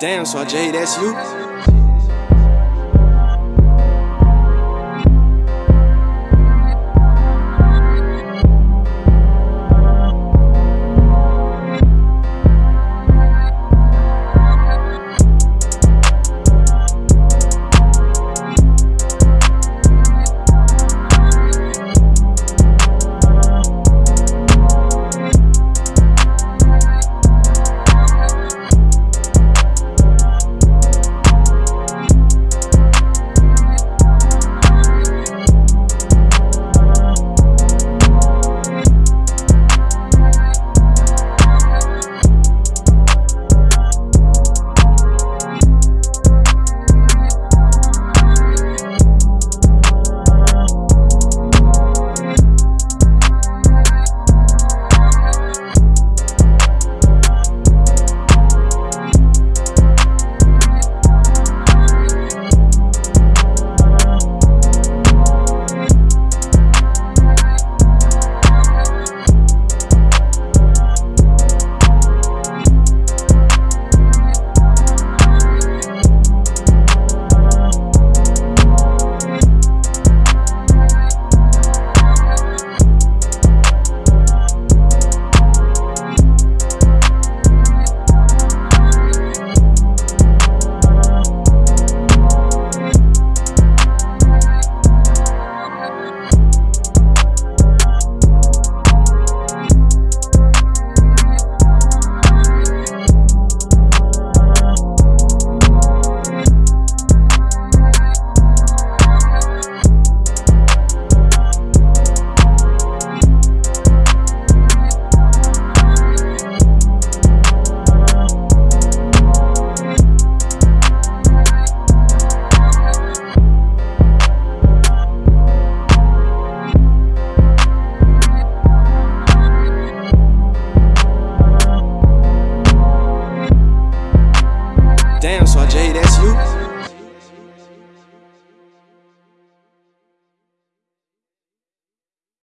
Damn, so Jay, that's you?